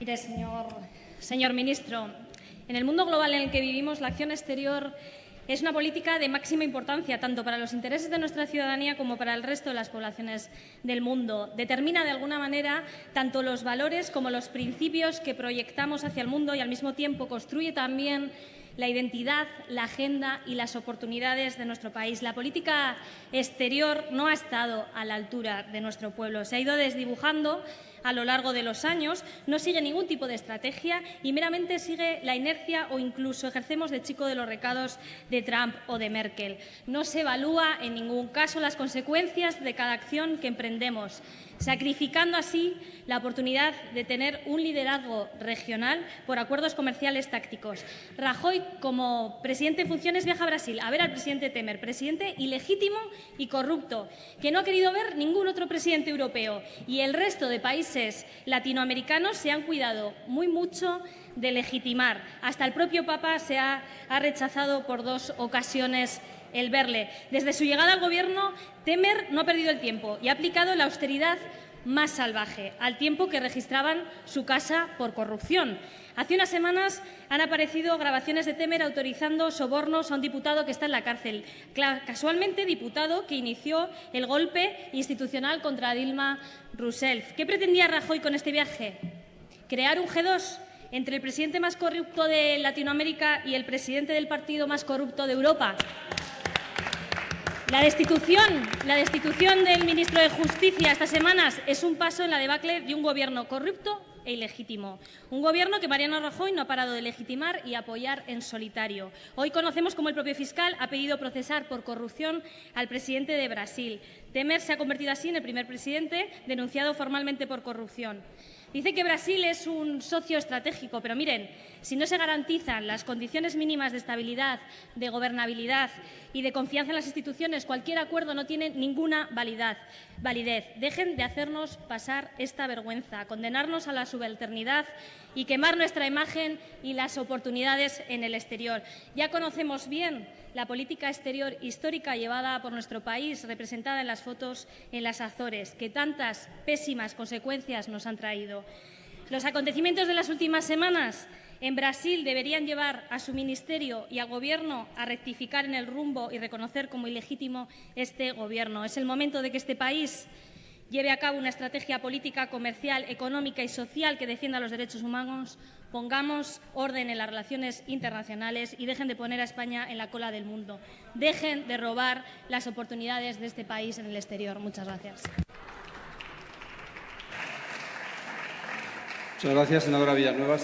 Mire, señor, señor ministro, en el mundo global en el que vivimos, la acción exterior es una política de máxima importancia tanto para los intereses de nuestra ciudadanía como para el resto de las poblaciones del mundo. Determina de alguna manera tanto los valores como los principios que proyectamos hacia el mundo y al mismo tiempo construye también la identidad, la agenda y las oportunidades de nuestro país. La política exterior no ha estado a la altura de nuestro pueblo. Se ha ido desdibujando a lo largo de los años, no sigue ningún tipo de estrategia y meramente sigue la inercia o incluso ejercemos de chico de los recados de Trump o de Merkel. No se evalúa en ningún caso las consecuencias de cada acción que emprendemos, sacrificando así la oportunidad de tener un liderazgo regional por acuerdos comerciales tácticos. Rajoy como presidente en funciones, viaja a Brasil a ver al presidente Temer, presidente ilegítimo y corrupto, que no ha querido ver ningún otro presidente europeo. Y el resto de países latinoamericanos se han cuidado muy mucho de legitimar. Hasta el propio Papa se ha, ha rechazado por dos ocasiones el verle. Desde su llegada al Gobierno, Temer no ha perdido el tiempo y ha aplicado la austeridad más salvaje, al tiempo que registraban su casa por corrupción. Hace unas semanas han aparecido grabaciones de Temer autorizando sobornos a un diputado que está en la cárcel, casualmente diputado que inició el golpe institucional contra Dilma Rousseff. ¿Qué pretendía Rajoy con este viaje? ¿Crear un G2 entre el presidente más corrupto de Latinoamérica y el presidente del partido más corrupto de Europa? La destitución, la destitución del ministro de Justicia estas semanas es un paso en la debacle de un gobierno corrupto e ilegítimo. Un gobierno que Mariano Rajoy no ha parado de legitimar y apoyar en solitario. Hoy conocemos cómo el propio fiscal ha pedido procesar por corrupción al presidente de Brasil. Temer se ha convertido así en el primer presidente denunciado formalmente por corrupción. Dice que Brasil es un socio estratégico, pero miren, si no se garantizan las condiciones mínimas de estabilidad, de gobernabilidad y de confianza en las instituciones, cualquier acuerdo no tiene ninguna validez. Dejen de hacernos pasar esta vergüenza, condenarnos a la subalternidad y quemar nuestra imagen y las oportunidades en el exterior. Ya conocemos bien la política exterior histórica llevada por nuestro país, representada en las fotos en las Azores, que tantas pésimas consecuencias nos han traído. Los acontecimientos de las últimas semanas en Brasil deberían llevar a su ministerio y al Gobierno a rectificar en el rumbo y reconocer como ilegítimo este Gobierno. Es el momento de que este país lleve a cabo una estrategia política, comercial, económica y social que defienda los derechos humanos, pongamos orden en las relaciones internacionales y dejen de poner a España en la cola del mundo. Dejen de robar las oportunidades de este país en el exterior. Muchas gracias. Muchas gracias, senadora Villanueva.